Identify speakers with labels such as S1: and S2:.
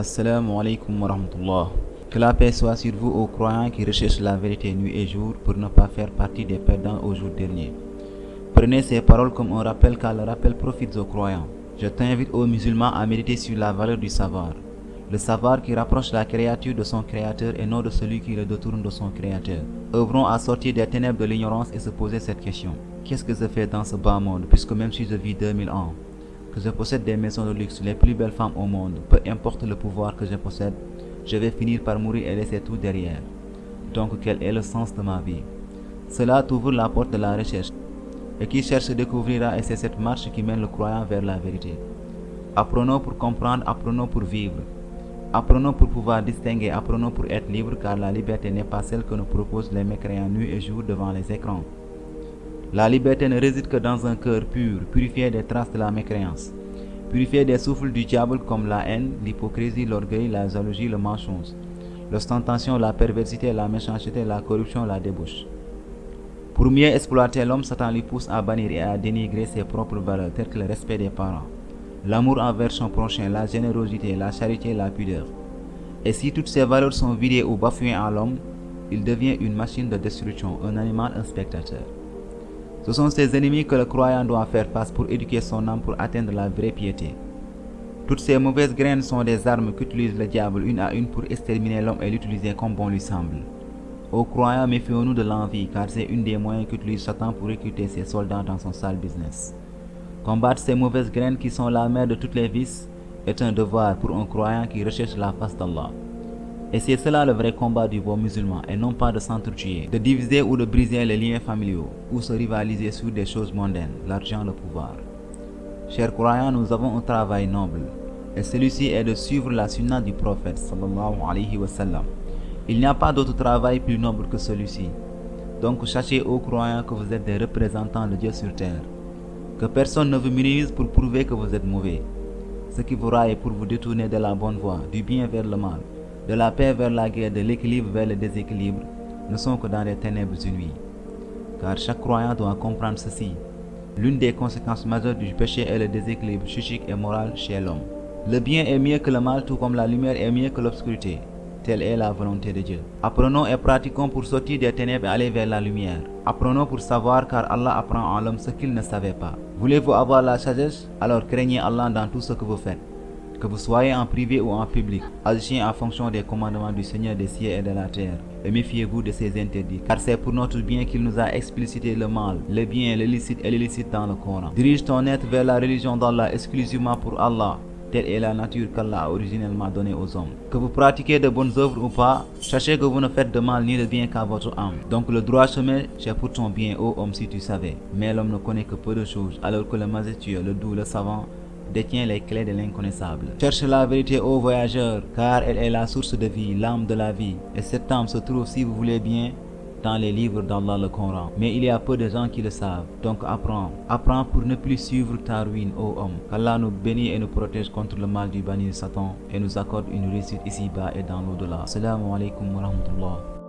S1: Assalamu alaikum wa rahmatullah. Que la paix soit sur vous aux croyants qui recherchent la vérité nuit et jour pour ne pas faire partie des perdants au jour dernier. Prenez ces paroles comme un rappel car le rappel profite aux croyants. Je t'invite aux musulmans à méditer sur la valeur du savoir. Le savoir qui rapproche la créature de son créateur et non de celui qui le détourne de son créateur. Œuvrons à sortir des ténèbres de l'ignorance et se poser cette question. Qu'est-ce que je fais dans ce bas monde puisque même si je vis 2000 ans, que je possède des maisons de luxe, les plus belles femmes au monde, peu importe le pouvoir que je possède, je vais finir par mourir et laisser tout derrière. Donc quel est le sens de ma vie? Cela t'ouvre la porte de la recherche. Et qui cherche découvrira et c'est cette marche qui mène le croyant vers la vérité. Apprenons pour comprendre, apprenons pour vivre. Apprenons pour pouvoir distinguer, apprenons pour être libre car la liberté n'est pas celle que nous proposent les mécréants nuit et jour devant les écrans. La liberté ne réside que dans un cœur pur, purifié des traces de la mécréance, purifié des souffles du diable comme la haine, l'hypocrisie, l'orgueil, la jalousie, le mensonge, l'ostentation, la perversité, la méchanceté, la corruption, la débauche. Pour mieux exploiter l'homme, Satan lui pousse à bannir et à dénigrer ses propres valeurs telles que le respect des parents, l'amour envers son prochain, la générosité, la charité, la pudeur. Et si toutes ces valeurs sont vidées ou bafouées en l'homme, il devient une machine de destruction, un animal, un spectateur. Ce sont ces ennemis que le croyant doit faire face pour éduquer son âme pour atteindre la vraie piété. Toutes ces mauvaises graines sont des armes qu'utilise le diable une à une pour exterminer l'homme et l'utiliser comme bon lui semble. Aux croyants, méfions-nous de l'envie car c'est une des moyens qu'utilise Satan pour recruter ses soldats dans son sale business. Combattre ces mauvaises graines qui sont la mère de toutes les vices est un devoir pour un croyant qui recherche la face d'Allah. Et c'est cela le vrai combat du bon musulman et non pas de s'entretuer, de diviser ou de briser les liens familiaux ou se rivaliser sur des choses mondaines, l'argent, le pouvoir. Chers croyants, nous avons un travail noble et celui-ci est de suivre la sunna du prophète sallallahu alayhi wa. Il n'y a pas d'autre travail plus noble que celui-ci. Donc sachez aux croyants que vous êtes des représentants de Dieu sur terre. Que personne ne vous minimise pour prouver que vous êtes mauvais. Ce qui vous raille pour vous détourner de la bonne voie, du bien vers le mal, de la paix vers la guerre, de l'équilibre vers le déséquilibre, ne sont que dans les ténèbres nuit. Car chaque croyant doit comprendre ceci. L'une des conséquences majeures du péché est le déséquilibre psychique et moral chez l'homme. Le bien est mieux que le mal, tout comme la lumière est mieux que l'obscurité. Telle est la volonté de Dieu. Apprenons et pratiquons pour sortir des ténèbres et aller vers la lumière. Apprenons pour savoir car Allah apprend en l'homme ce qu'il ne savait pas. Voulez-vous avoir la sagesse? Alors craignez Allah dans tout ce que vous faites. Que vous soyez en privé ou en public, agissez en fonction des commandements du Seigneur des cieux et de la terre. Et méfiez-vous de ses interdits, car c'est pour notre bien qu'il nous a explicité le mal, le bien, le licite et l'illicite dans le Coran. Dirige ton être vers la religion d'Allah exclusivement pour Allah. Telle est la nature qu'Allah a originellement donnée aux hommes. Que vous pratiquez de bonnes œuvres ou pas, sachez que vous ne faites de mal ni de bien qu'à votre âme. Donc le droit chemin, c'est pour ton bien, ô homme, si tu savais. Mais l'homme ne connaît que peu de choses, alors que le majestueux, le doux, le savant, détient les clés de l'inconnaissable. Cherche la vérité, ô voyageurs, car elle est la source de vie, l'âme de la vie. Et cette âme se trouve, si vous voulez bien, dans les livres d'Allah le Coran. Mais il y a peu de gens qui le savent. Donc apprends. Apprends pour ne plus suivre ta ruine, ô homme. Qu'Allah nous bénisse et nous protège contre le mal du banni de Satan et nous accorde une réussite ici-bas et dans l'au-delà. Assalamu wa.